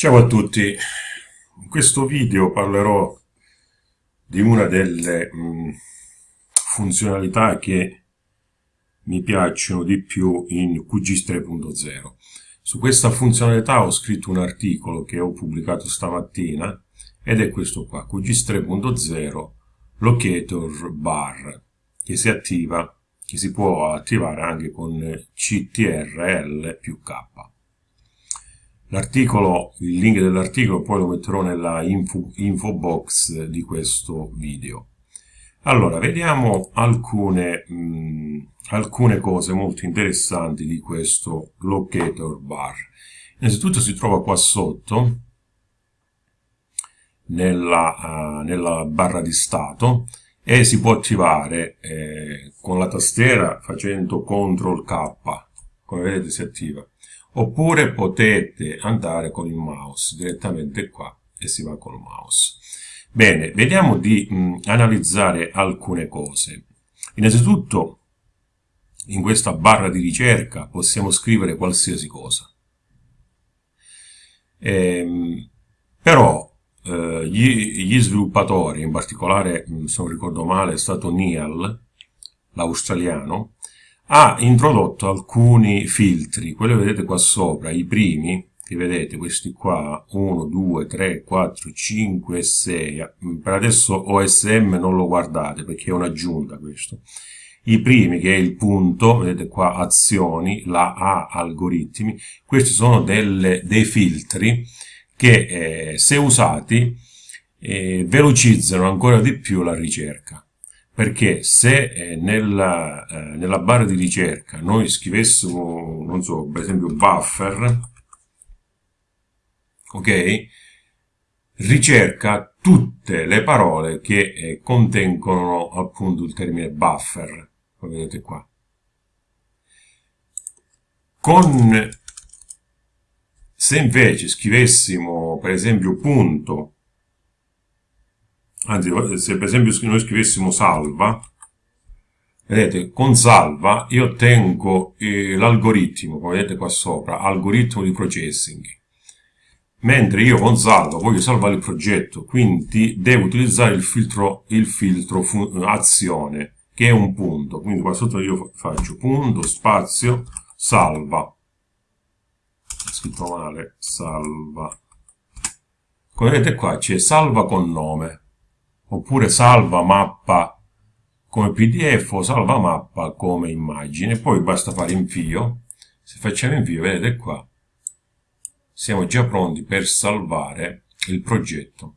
Ciao a tutti, in questo video parlerò di una delle mh, mm, funzionalità che mi piacciono di più in QGIS 3.0. Su questa funzionalità ho scritto un articolo che ho pubblicato stamattina ed è questo qua, QGIS 3.0 Locator Bar, che si attiva, che si può attivare anche con CTRL più K. L'articolo, il link dell'articolo poi lo metterò nella info, info box di questo video. Allora, vediamo alcune, mh, alcune cose molto interessanti di questo locator bar. Innanzitutto si trova qua sotto, nella, uh, nella barra di stato, e si può attivare eh, con la tastiera facendo CTRL K, come vedete si attiva oppure potete andare con il mouse direttamente qua e si va col mouse. Bene, vediamo di mh, analizzare alcune cose. Innanzitutto, in questa barra di ricerca possiamo scrivere qualsiasi cosa. Ehm, però eh, gli, gli, sviluppatori, in particolare, se non ricordo male, è stato Neal, l'australiano, ha introdotto alcuni filtri, quelli che vedete qua sopra, i primi, che vedete, questi qua, 1, 2, 3, 4, 5 e 6, per adesso OSM non lo guardate perché è un'aggiunta questo, i primi che è il punto, vedete qua azioni, la A algoritmi, questi sono delle, dei filtri che eh, se usati eh, velocizzano ancora di più la ricerca perché se eh, nella, eh, nella, barra di ricerca noi scrivessimo, non so, per esempio buffer, ok, ricerca tutte le parole che eh, contengono appunto il termine buffer, come vedete qua. Con, se invece scrivessimo per esempio punto anzi se per esempio noi scrivessimo salva vedete con salva io ottengo eh, l'algoritmo come vedete qua sopra algoritmo di processing. Mentre io con salva voglio salvare il progetto quindi devo utilizzare il filtro il filtro azione che è un punto. Quindi qua sotto io faccio punto spazio salva. Scritto male salva. Come vedete qua c'è salva con nome oppure salva mappa come pdf o salva mappa come immagine. Poi basta fare invio. Se facciamo invio vedete qua. Siamo già pronti per salvare il progetto.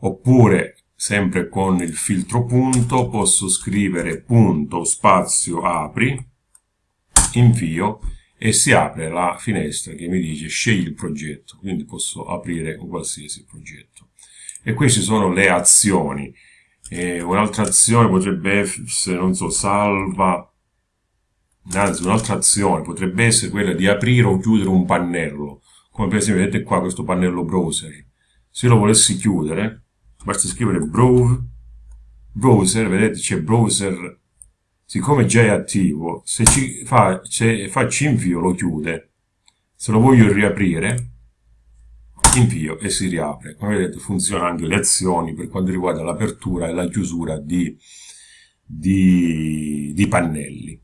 Oppure sempre con il filtro punto posso scrivere punto spazio apri invio e si apre la finestra che mi dice scegli il progetto, quindi posso aprire un qualsiasi progetto. E queste sono le azioni. Un'altra azione potrebbe essere, non so, salva, anzi un'altra azione potrebbe essere quella di aprire o chiudere un pannello, come per esempio vedete qua questo pannello browser. Se lo volessi chiudere, basta scrivere browser, vedete c'è browser siccome già è attivo, se, ci fa, se faccio invio lo chiude. Se lo voglio riaprire, invio e si riapre. Come vedete funzionano anche le azioni per quanto riguarda l'apertura e la chiusura di, di, di pannelli.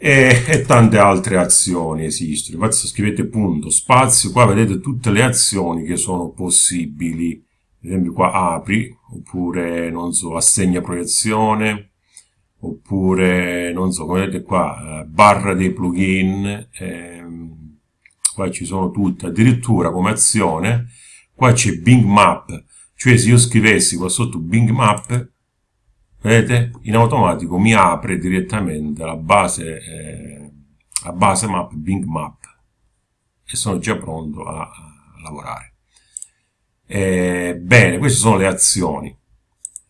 E, e, tante altre azioni esistono. Infatti scrivete punto, spazio, qua vedete tutte le azioni che sono possibili. Ad esempio qua apri, oppure non so, assegna proiezione, oppure non so come vedete qua eh, barra dei plugin ehm, qua ci sono tutte addirittura come azione qua c'è Bing Map. Cioè se io scrivessi qua sotto Bing Map vedete in automatico mi apre direttamente la base eh, la base map Bing Map. E sono già pronto a, a lavorare. Eh, bene queste sono le azioni.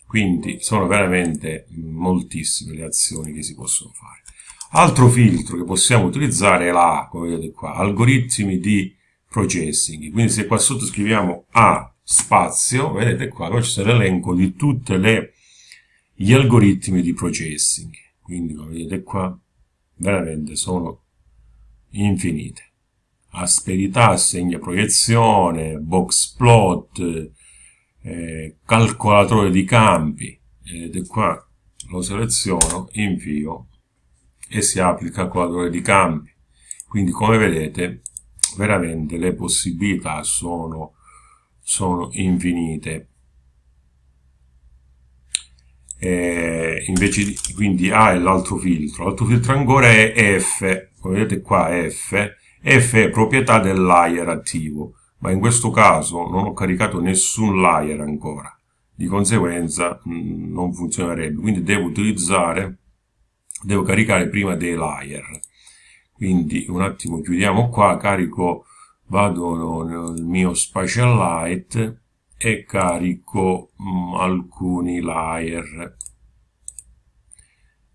Quindi sono veramente moltissime le azioni che si possono fare. Altro filtro che possiamo utilizzare è la come vedete qua, algoritmi di processing. Quindi se qua sotto scriviamo A spazio, vedete qua, qua c'è l'elenco di tutti gli algoritmi di processing. Quindi come vedete qua, veramente sono infinite. asperità, segna proiezione, box plot, eh, calcolatore di campi, ed è qua lo seleziono, invio e si applica il calcolatore di campi. Quindi come vedete veramente le possibilità sono, sono infinite. E invece di, quindi A è l'altro filtro, l'altro filtro ancora è F, come vedete qua F, F è proprietà del layer attivo, ma in questo caso non ho caricato nessun layer ancora, di conseguenza mh, mm, non funzionerebbe, quindi devo utilizzare, devo caricare prima dei layer. Quindi un attimo chiudiamo qua, carico, vado nel mio Spatial Light e carico mh, mm, alcuni layer.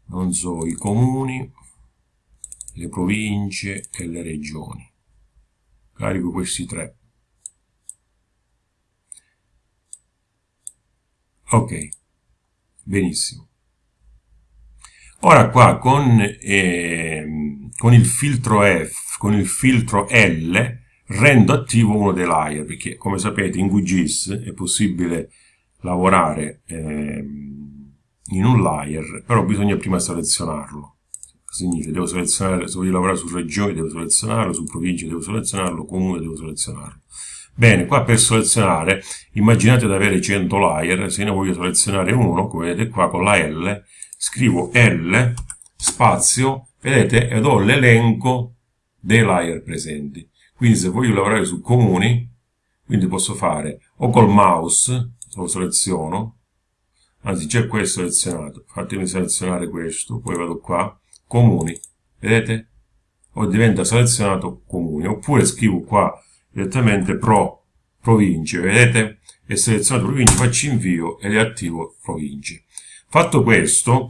Non so, i comuni, le province e le regioni. Carico questi tre. Ok, benissimo. Ora qua con, eh, con il filtro F, con il filtro L, rendo attivo uno dei layer, perché come sapete in QGIS è possibile lavorare eh, in un layer, però bisogna prima selezionarlo. Significa, devo selezionare, se voglio lavorare su regioni devo selezionarlo, su province devo selezionarlo, comune devo selezionarlo. Bene, qua per selezionare, immaginate di avere 100 layer, se ne voglio selezionare uno, come vedete qua con la L, scrivo L, spazio, vedete, ed ho l'elenco dei layer presenti. Quindi se voglio lavorare su comuni, quindi posso fare o col mouse, lo seleziono, anzi c'è questo selezionato, fatemi selezionare questo, poi vado qua, comuni, vedete? O diventa selezionato comuni, oppure scrivo qua direttamente pro province, vedete? E selezionato province, faccio invio e riattivo province. Fatto questo,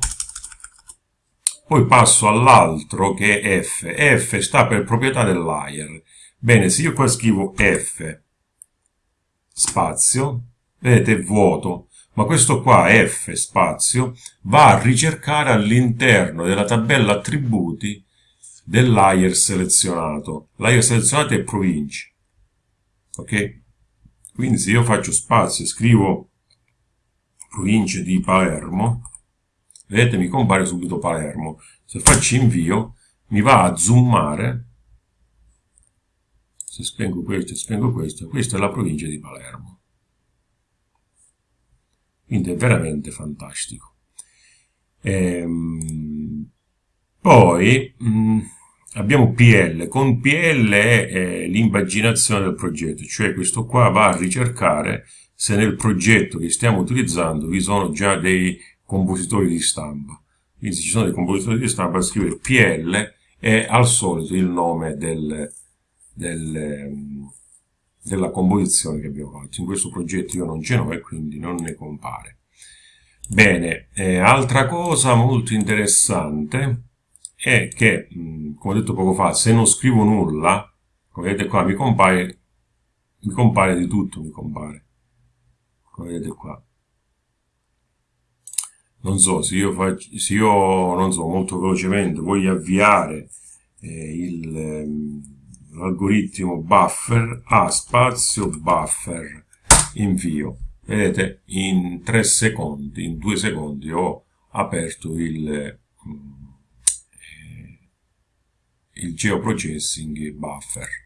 poi passo all'altro che è F. F sta per proprietà del layer. Bene, se io qua scrivo F spazio, vedete è vuoto, ma questo qua F spazio va a ricercare all'interno della tabella attributi del layer selezionato. Layer selezionato è province. Ok? Quindi se io faccio spazio e scrivo province di Palermo, vedete mi compare subito Palermo. Se faccio invio mi va a zoomare, se spengo questo e spengo questo, questa è la provincia di Palermo. Quindi è veramente fantastico. Ehm, poi mh, mm, abbiamo PL. Con PL è, è l'impaginazione del progetto, cioè questo qua va a ricercare se nel progetto che stiamo utilizzando vi sono già dei compositori di stampa. Quindi se ci sono dei compositori di stampa scrivere PL è al solito il nome del, del, della composizione che abbiamo fatto. In questo progetto io non ce n'ho e quindi non ne compare. Bene, eh, altra cosa molto interessante è che, mh, come ho detto poco fa, se non scrivo nulla, come vedete qua mi compare, mi compare di tutto, mi compare come vedete qua. Non so se io, faccio, se io non so molto velocemente voglio avviare eh, ehm, l'algoritmo buffer a spazio buffer invio vedete in 3 secondi in 2 secondi ho aperto il eh, il geoprocessing buffer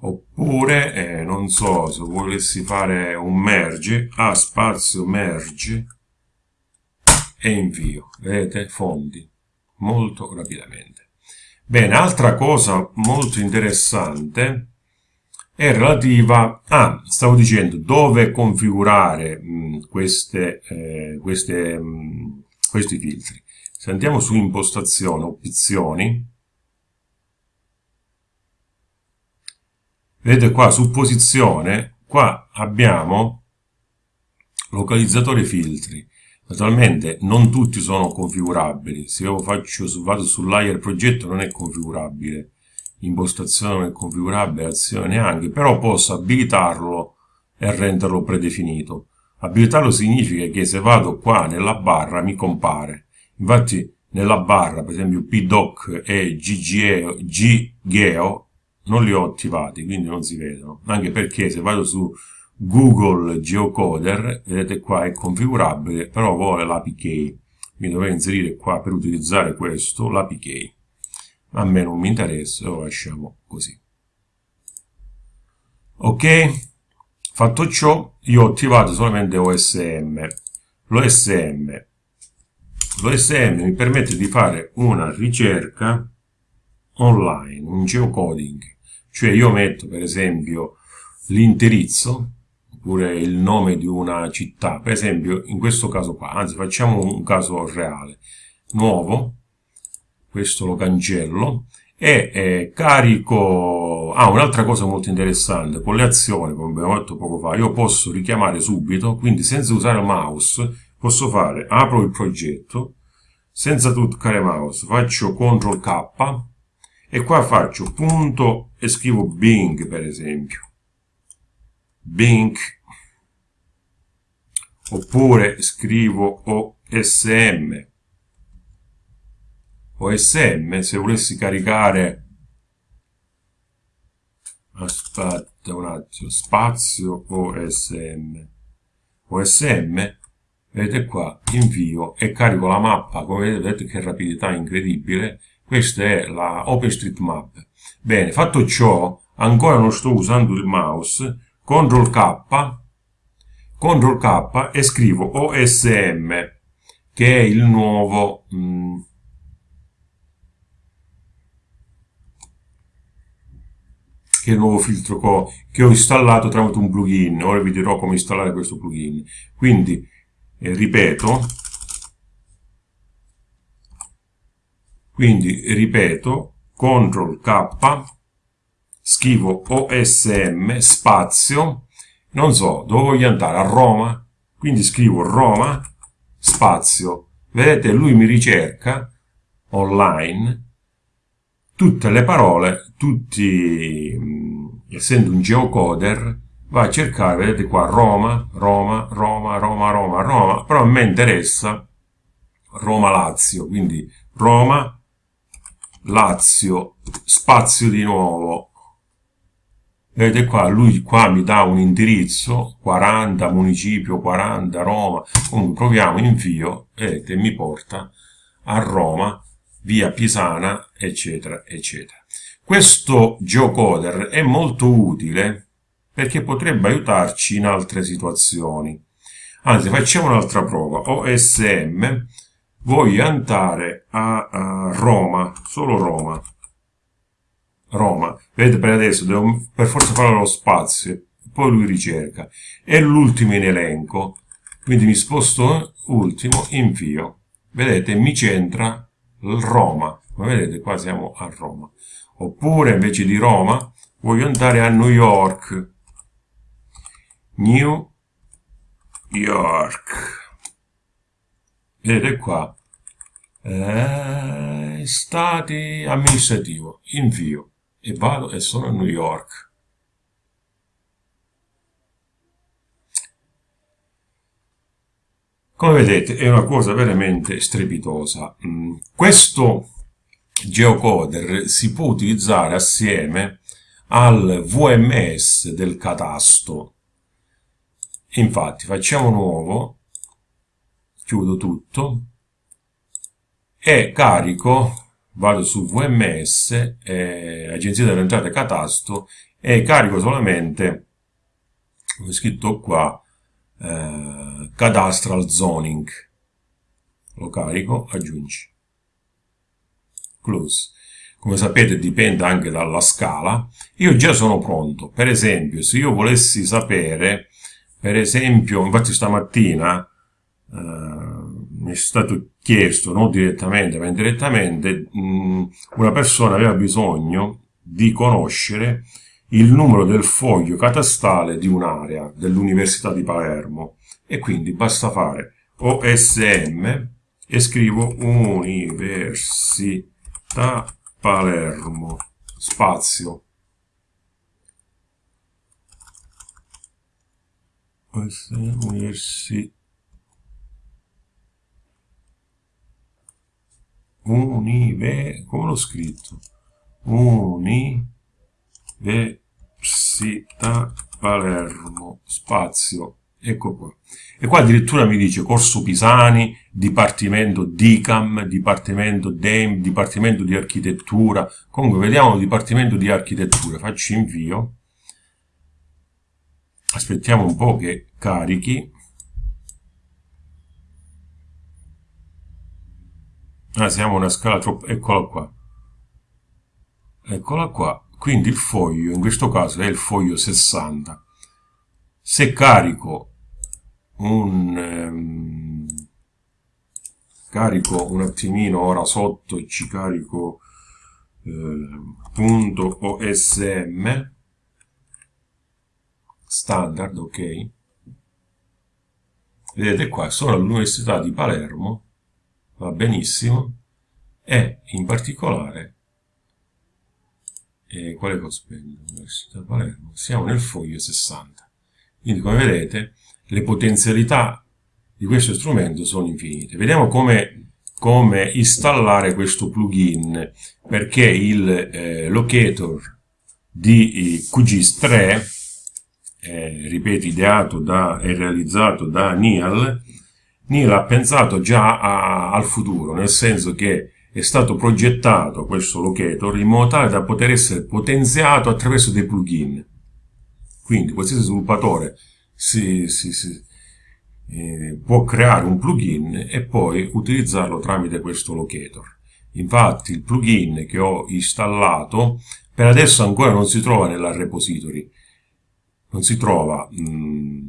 oppure eh, non so se volessi fare un merge a spazio merge e invio. Vedete fondi. Molto rapidamente. Bene altra cosa molto interessante è relativa a ah, stavo dicendo dove configurare mh, queste, eh, queste, mh, questi filtri. Se andiamo su impostazione opzioni vedete qua su posizione qua abbiamo localizzatore filtri. Naturalmente non tutti sono configurabili. Se io faccio, vado sul layer progetto non è configurabile. Impostazione non è configurabile azione neanche però posso abilitarlo e renderlo predefinito. Abilitarlo significa che se vado qua nella barra mi compare. Infatti nella barra per esempio pdoc e ggeo, ggeo non li ho attivati, quindi non si vedono, anche perché se vado su Google Geocoder, vedete qua è configurabile, però vuole l'APK, mi dovrei inserire qua per utilizzare questo, l'APK. A me non mi interessa, lo lasciamo così. Ok? Fatto ciò, io ho attivato solamente OSM. L'OSM L'OSM mi permette di fare una ricerca online, un geocoding. Cioè io metto per esempio l'indirizzo oppure il nome di una città, per esempio in questo caso qua, anzi facciamo un caso reale, nuovo, questo lo cancello e eh, carico, ah un'altra cosa molto interessante, con le azioni come abbiamo detto poco fa, io posso richiamare subito, quindi senza usare il mouse posso fare, apro il progetto, senza toccare mouse, faccio CTRL K e qua faccio punto e scrivo Bing per esempio. Bing. Oppure scrivo OSM OSM se volessi caricare aspetta un attimo spazio OSM OSM vedete qua invio e carico la mappa come vedete che rapidità incredibile. Questa è la OpenStreetMap bene fatto ciò ancora non sto usando il mouse CTRL K CTRL K e scrivo OSM che è il nuovo mm, che è il nuovo filtro che ho installato tramite un plugin. Ora vi dirò come installare questo plugin. Quindi eh, ripeto quindi ripeto CTRL K scrivo OSM spazio non so dove voglio andare? A Roma. Quindi scrivo Roma spazio. Vedete lui mi ricerca online tutte le parole tutti essendo un geocoder va a cercare vedete qua Roma Roma Roma Roma Roma Roma però a me interessa Roma Lazio quindi Roma Lazio spazio di nuovo. Vedete qua lui qua mi dà un indirizzo 40 municipio 40 Roma. Comunque proviamo invio vedete mi porta a Roma via Pisana eccetera eccetera. Questo geocoder è molto utile perché potrebbe aiutarci in altre situazioni. Anzi facciamo un'altra prova. OSM voglio andare a, a Roma solo Roma Roma. Vedete per adesso devo per forza fare lo spazio, poi lui ricerca. È l'ultimo in elenco, quindi mi sposto ultimo, invio. Vedete, mi centra Roma. Come vedete qua siamo a Roma. Oppure invece di Roma voglio andare a New York. New York. Vedete qua. Eh, stati amministrativo. Invio e vado e sono a New York. Come vedete è una cosa veramente strepitosa. Mm, questo geocoder si può utilizzare assieme al VMS del catasto. Infatti facciamo nuovo, chiudo tutto e carico vado su VMS, eh, Agenzia delle Entrate Catasto, e carico solamente, come scritto qua, eh, Cadastral Zoning. Lo carico, aggiungi. Close. Come sapete dipende anche dalla scala. Io già sono pronto. Per esempio, se io volessi sapere, per esempio, infatti stamattina, eh, mi è stato chiesto, non direttamente ma indirettamente, mh, una persona aveva bisogno di conoscere il numero del foglio catastale di un'area dell'Università di Palermo. E quindi basta fare OSM e scrivo Università Palermo spazio. Università unive, come l'ho scritto? Uni, Università Palermo, spazio, ecco qua. E qua addirittura mi dice Corso Pisani, Dipartimento DICAM, Dipartimento DEM, Dipartimento di Architettura. Comunque vediamo Dipartimento di Architettura, faccio invio. Aspettiamo un po' che carichi. Ah, siamo una scala troppo... Eccola qua. Eccola qua. Quindi il foglio, in questo caso è il foglio 60. Se carico un... Um, carico un attimino ora sotto e ci carico eh, punto OSM standard, ok? Vedete qua, sono all'Università di Palermo, va benissimo, e in particolare, eh, quale cospendo? Università di Palermo, siamo nel foglio 60. Quindi come vedete le potenzialità di questo strumento sono infinite. Vediamo come, come installare questo plugin, perché il eh, locator di eh, QGIS 3 eh, ripeto, ideato e realizzato da Neal, Neal ha pensato già a, al futuro, nel senso che è stato progettato questo locator in modo tale da poter essere potenziato attraverso dei plugin. Quindi qualsiasi sviluppatore si, si, si, eh, può creare un plugin e poi utilizzarlo tramite questo locator. Infatti il plugin che ho installato per adesso ancora non si trova nella repository, non si trova mh, mm,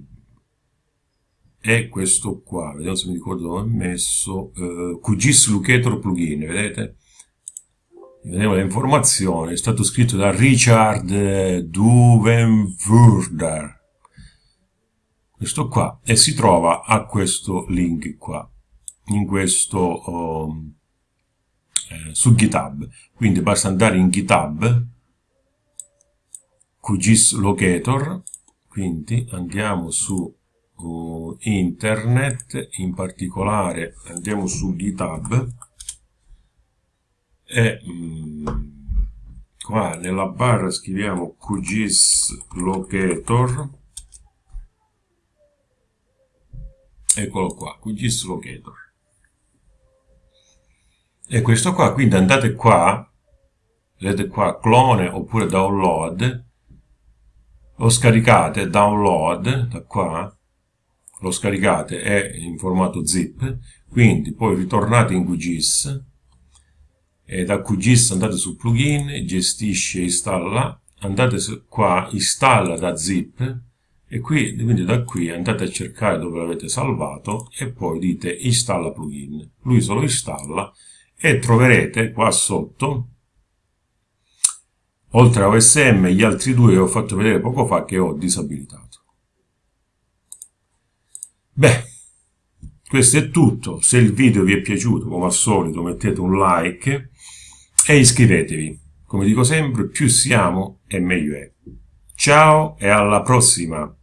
è questo qua vediamo se mi ricordo dove ho messo eh, QGIS Locator plugin vedete? Vediamo le informazioni è stato scritto da Richard Duvenwurder. Questo qua e si trova a questo link qua in questo um, eh, su github. Quindi basta andare in github QGIS Locator quindi andiamo su uh, internet in particolare andiamo su github e mm, qua nella barra scriviamo QGIS Locator. Eccolo qua QGIS Locator. E questo qua quindi andate qua vedete qua clone oppure download lo scaricate download da qua lo scaricate è in formato zip quindi poi ritornate in QGIS e da QGIS andate su plugin gestisce installa andate qua installa da zip e qui quindi da qui andate a cercare dove l'avete salvato e poi dite installa plugin lui se lo installa e troverete qua sotto oltre a OSM gli altri due che ho fatto vedere poco fa che ho disabilitato. Beh, questo è tutto, se il video vi è piaciuto come al solito mettete un like e iscrivetevi, come dico sempre più siamo e meglio è. Ciao e alla prossima!